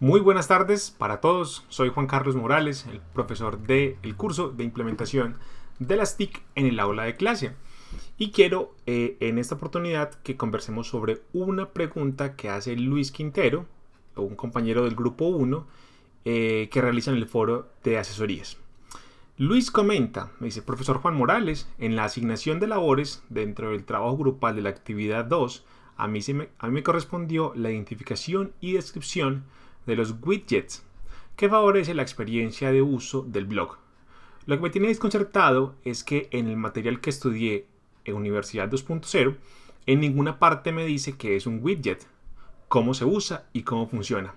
Muy buenas tardes para todos, soy Juan Carlos Morales, el profesor del curso de implementación de las TIC en el aula de clase. Y quiero eh, en esta oportunidad que conversemos sobre una pregunta que hace Luis Quintero, un compañero del grupo 1, eh, que realiza en el foro de asesorías. Luis comenta, me dice, profesor Juan Morales, en la asignación de labores dentro del trabajo grupal de la actividad 2, a mí, me, a mí me correspondió la identificación y descripción de los widgets, que favorece la experiencia de uso del blog. Lo que me tiene desconcertado es que en el material que estudié en Universidad 2.0, en ninguna parte me dice que es un widget, cómo se usa y cómo funciona.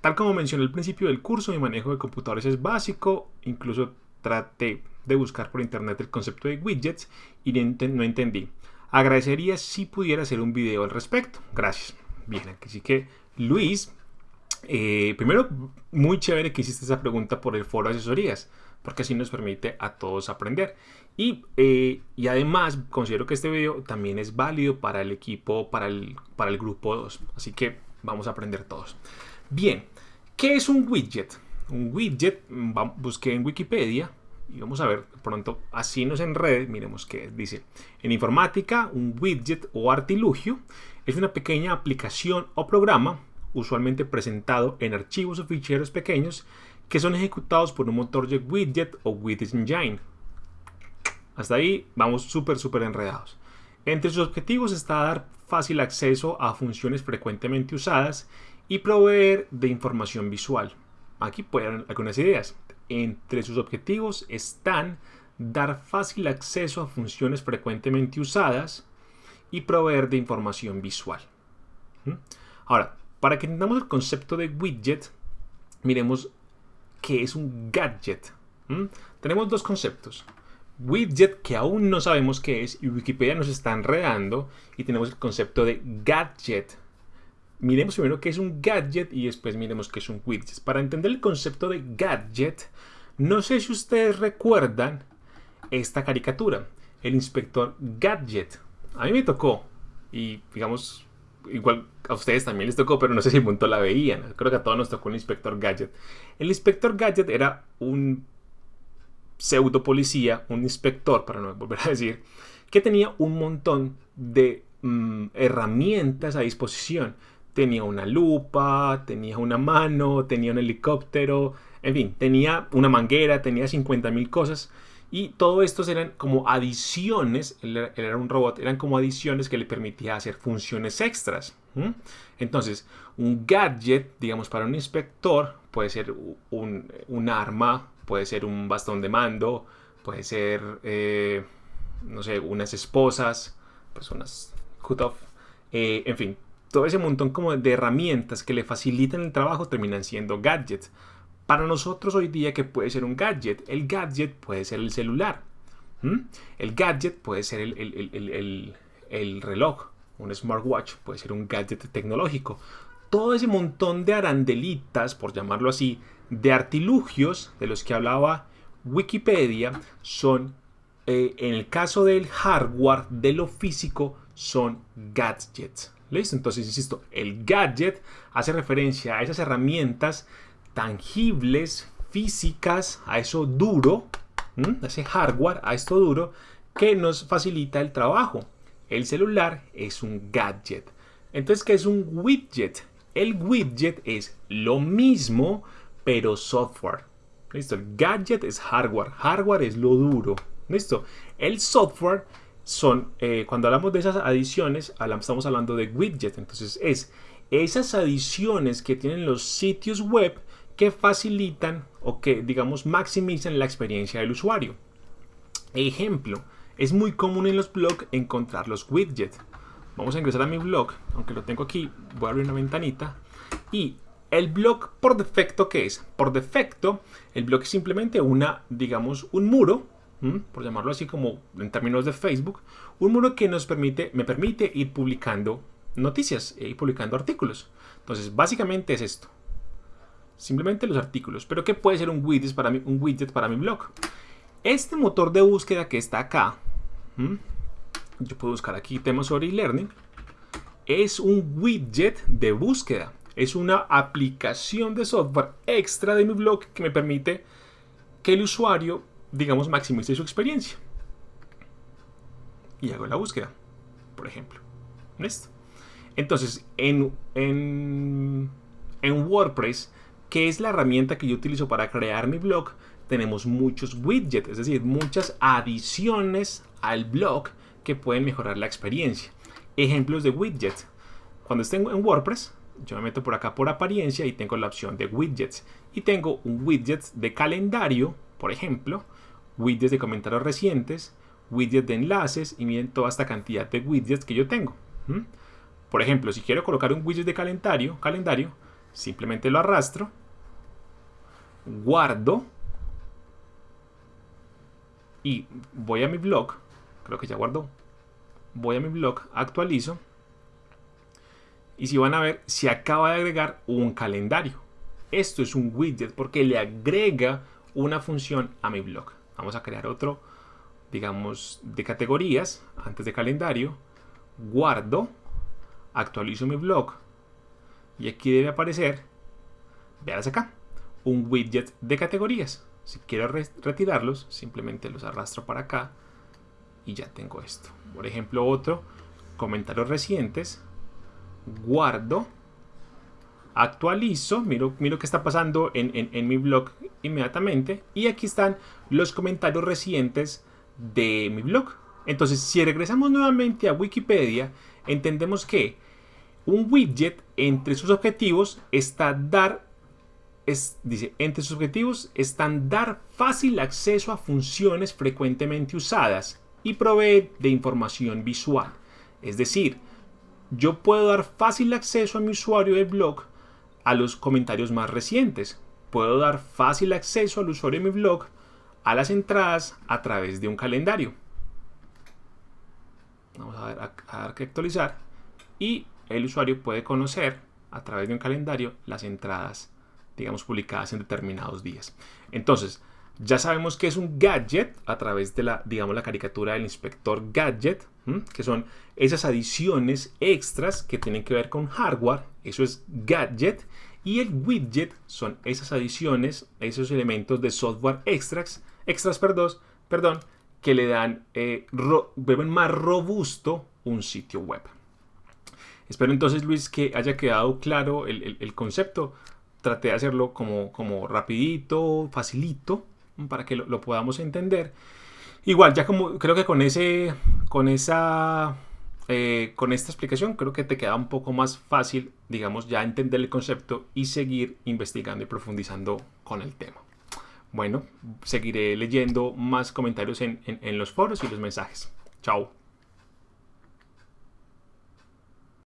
Tal como mencioné al principio del curso, mi manejo de computadores es básico, incluso traté de buscar por internet el concepto de widgets y no entendí. Agradecería si pudiera hacer un video al respecto. Gracias. Bien, así que Luis eh, primero, muy chévere que hiciste esa pregunta por el foro de asesorías, porque así nos permite a todos aprender. Y, eh, y, además considero que este video también es válido para el equipo, para el, para el grupo 2. Así que vamos a aprender todos. Bien, ¿qué es un widget? Un widget, busqué en Wikipedia y vamos a ver pronto, así nos enrede, miremos qué dice. En informática, un widget o artilugio es una pequeña aplicación o programa usualmente presentado en archivos o ficheros pequeños que son ejecutados por un motor de widget o widget engine. Hasta ahí vamos súper, súper enredados. Entre sus objetivos está dar fácil acceso a funciones frecuentemente usadas y proveer de información visual. Aquí pueden algunas ideas. Entre sus objetivos están dar fácil acceso a funciones frecuentemente usadas y proveer de información visual. ¿Mm? Ahora, para que entendamos el concepto de widget, miremos qué es un gadget. Tenemos dos conceptos. Widget, que aún no sabemos qué es, y Wikipedia nos está enredando, y tenemos el concepto de gadget. Miremos primero qué es un gadget y después miremos qué es un widget. Para entender el concepto de gadget, no sé si ustedes recuerdan esta caricatura, el inspector Gadget. A mí me tocó, y digamos, igual a ustedes también les tocó, pero no sé si punto la veían. Creo que a todos nos tocó un inspector Gadget. El inspector Gadget era un pseudo policía, un inspector, para no volver a decir, que tenía un montón de mm, herramientas a disposición. Tenía una lupa, tenía una mano, tenía un helicóptero, en fin, tenía una manguera, tenía 50.000 cosas y todo esto eran como adiciones, él era, un robot, eran como adiciones que le permitía hacer funciones extras. Entonces, un gadget, digamos, para un inspector puede ser un, arma, puede ser un bastón de mando, puede ser, eh, no sé, unas esposas, pues unas cut-off, eh, en fin, todo ese montón como de herramientas que le facilitan el trabajo terminan siendo gadgets. Para nosotros hoy día, que puede ser un gadget? El gadget puede ser el celular. El gadget puede ser el, reloj. Un smartwatch puede ser un gadget tecnológico. Todo ese montón de arandelitas, por llamarlo así, de artilugios de los que hablaba Wikipedia, son, eh, en el caso del hardware, de lo físico, son gadgets. ¿Listo? Entonces, insisto, el gadget hace referencia a esas herramientas tangibles, físicas, a eso duro, ese hardware, a esto duro, que nos facilita el trabajo. El celular es un gadget. Entonces, ¿qué es un widget? El widget es lo mismo, pero software. ¿Listo? El gadget es hardware. Hardware es lo duro. ¿Listo? El software son, eh, cuando hablamos de esas adiciones, estamos hablando de widget. Entonces, es esas adiciones que tienen los sitios web que facilitan o que, digamos, maximizan la experiencia del usuario. Ejemplo, es muy común en los blogs encontrar los widgets. Vamos a ingresar a mi blog, aunque lo tengo aquí, voy a abrir una ventanita. Y el blog por defecto, ¿qué es? Por defecto, el blog es simplemente una, digamos, un muro, por llamarlo así como en términos de Facebook, un muro que nos permite, me permite ir publicando noticias e ir publicando artículos. Entonces, básicamente es esto simplemente los artículos. Pero ¿qué puede ser un widget para mi, un widget para mi blog? Este motor de búsqueda que está acá, yo puedo buscar aquí temas sobre e-learning, es un widget de búsqueda. Es una aplicación de software extra de mi blog que me permite que el usuario, digamos, maximice su experiencia. Y hago la búsqueda, por ejemplo. ¿Listo? Entonces, en, en, en WordPress, que es la herramienta que yo utilizo para crear mi blog, tenemos muchos widgets, es decir, muchas adiciones al blog que pueden mejorar la experiencia. Ejemplos de widgets. Cuando esté en WordPress, yo me meto por acá por apariencia y tengo la opción de widgets. Y tengo un widget de calendario, por ejemplo, widgets de comentarios recientes, widgets de enlaces y miren toda esta cantidad de widgets que yo tengo. Por ejemplo, si quiero colocar un widget de calendario, calendario simplemente lo arrastro, guardo y voy a mi blog, creo que ya guardó, voy a mi blog, actualizo y si van a ver, se acaba de agregar un calendario. Esto es un widget porque le agrega una función a mi blog. Vamos a crear otro, digamos, de categorías antes de calendario. Guardo, actualizo mi blog y aquí debe aparecer, vean acá, un widget de categorías. Si quiero retirarlos, simplemente los arrastro para acá y ya tengo esto. Por ejemplo, otro, comentarios recientes, guardo, actualizo, miro, miro qué está pasando en, mi blog inmediatamente y aquí están los comentarios recientes de mi blog. Entonces, si regresamos nuevamente a Wikipedia, entendemos que un widget entre sus objetivos está dar dice, entre sus objetivos están dar fácil acceso a funciones frecuentemente usadas y proveer de información visual. Es decir, yo puedo dar fácil acceso a mi usuario del blog a los comentarios más recientes. Puedo dar fácil acceso al usuario de mi blog a las entradas a través de un calendario. Vamos a, ver, a dar que actualizar. Y el usuario puede conocer a través de un calendario las entradas, digamos, publicadas en determinados días. Entonces, ya sabemos que es un gadget a través de la, digamos, la caricatura del inspector gadget, que son esas adiciones extras que tienen que ver con hardware, eso es gadget, y el widget son esas adiciones, esos elementos de software extras, extras perdón, perdón que le dan, eh, más robusto un sitio web. Espero entonces, Luis, que haya quedado claro el, concepto. Traté de hacerlo como, como rapidito, facilito, para que lo, podamos entender. Igual, ya como creo que con ese, con esa, eh, con esta explicación, creo que te queda un poco más fácil, digamos, ya entender el concepto y seguir investigando y profundizando con el tema. Bueno, seguiré leyendo más comentarios en los foros y los mensajes. Chao.